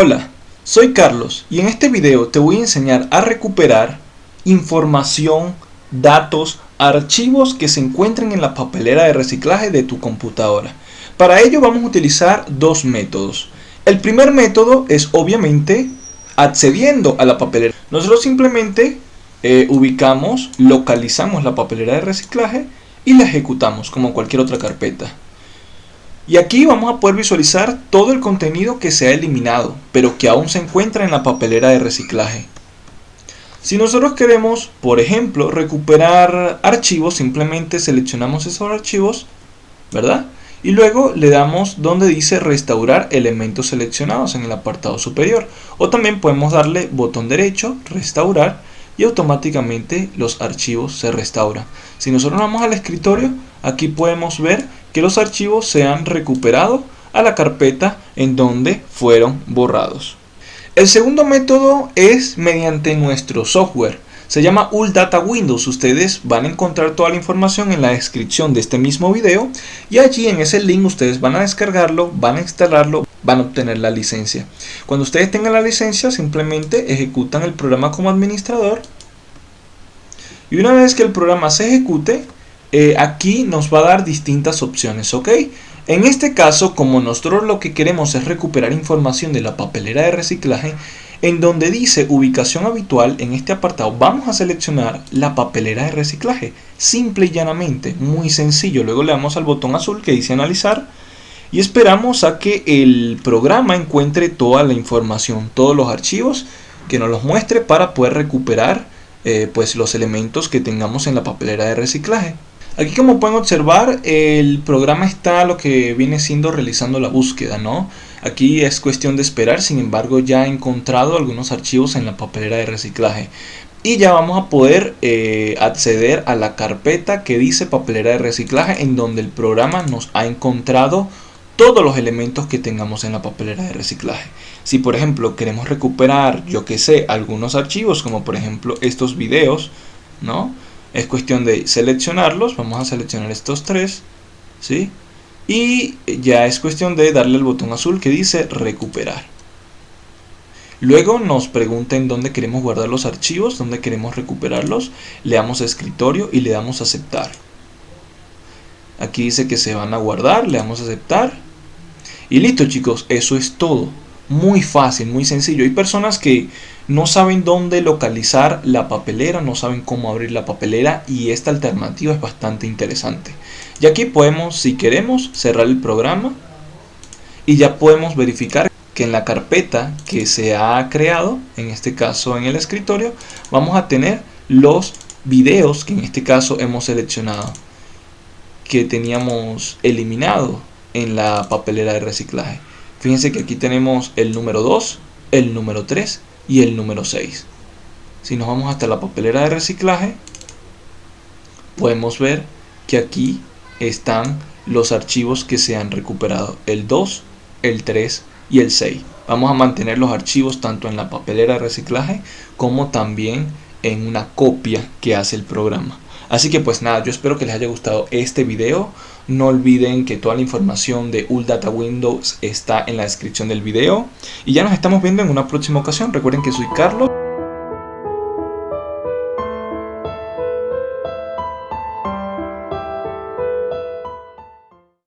Hola, soy Carlos y en este video te voy a enseñar a recuperar información, datos, archivos que se encuentren en la papelera de reciclaje de tu computadora. Para ello vamos a utilizar dos métodos. El primer método es obviamente accediendo a la papelera. Nosotros simplemente eh, ubicamos, localizamos la papelera de reciclaje y la ejecutamos como cualquier otra carpeta. Y aquí vamos a poder visualizar todo el contenido que se ha eliminado, pero que aún se encuentra en la papelera de reciclaje. Si nosotros queremos, por ejemplo, recuperar archivos, simplemente seleccionamos esos archivos, ¿verdad? Y luego le damos donde dice restaurar elementos seleccionados en el apartado superior. O también podemos darle botón derecho, restaurar, y automáticamente los archivos se restauran. Si nosotros vamos al escritorio, aquí podemos ver que los archivos se han recuperado a la carpeta en donde fueron borrados. El segundo método es mediante nuestro software. Se llama Data Windows. Ustedes van a encontrar toda la información en la descripción de este mismo video y allí en ese link ustedes van a descargarlo, van a instalarlo, van a obtener la licencia. Cuando ustedes tengan la licencia simplemente ejecutan el programa como administrador y una vez que el programa se ejecute eh, aquí nos va a dar distintas opciones, ¿ok? En este caso, como nosotros lo que queremos es recuperar información de la papelera de reciclaje, en donde dice ubicación habitual, en este apartado vamos a seleccionar la papelera de reciclaje. Simple y llanamente, muy sencillo. Luego le damos al botón azul que dice analizar y esperamos a que el programa encuentre toda la información, todos los archivos que nos los muestre para poder recuperar eh, pues los elementos que tengamos en la papelera de reciclaje. Aquí como pueden observar el programa está lo que viene siendo realizando la búsqueda, ¿no? Aquí es cuestión de esperar, sin embargo ya he encontrado algunos archivos en la papelera de reciclaje. Y ya vamos a poder eh, acceder a la carpeta que dice papelera de reciclaje en donde el programa nos ha encontrado todos los elementos que tengamos en la papelera de reciclaje. Si por ejemplo queremos recuperar, yo que sé, algunos archivos como por ejemplo estos videos, ¿no? Es cuestión de seleccionarlos, vamos a seleccionar estos tres, ¿sí? Y ya es cuestión de darle el botón azul que dice recuperar. Luego nos pregunta en dónde queremos guardar los archivos, dónde queremos recuperarlos. Le damos a escritorio y le damos a aceptar. Aquí dice que se van a guardar, le damos a aceptar. Y listo chicos, eso es todo muy fácil, muy sencillo. Hay personas que no saben dónde localizar la papelera, no saben cómo abrir la papelera y esta alternativa es bastante interesante. Y aquí podemos, si queremos, cerrar el programa y ya podemos verificar que en la carpeta que se ha creado, en este caso en el escritorio, vamos a tener los videos que en este caso hemos seleccionado, que teníamos eliminado en la papelera de reciclaje. Fíjense que aquí tenemos el número 2, el número 3 y el número 6. Si nos vamos hasta la papelera de reciclaje, podemos ver que aquí están los archivos que se han recuperado. El 2, el 3 y el 6. Vamos a mantener los archivos tanto en la papelera de reciclaje como también en una copia que hace el programa. Así que pues nada, yo espero que les haya gustado este video. No olviden que toda la información de Data Windows está en la descripción del video. Y ya nos estamos viendo en una próxima ocasión. Recuerden que soy Carlos.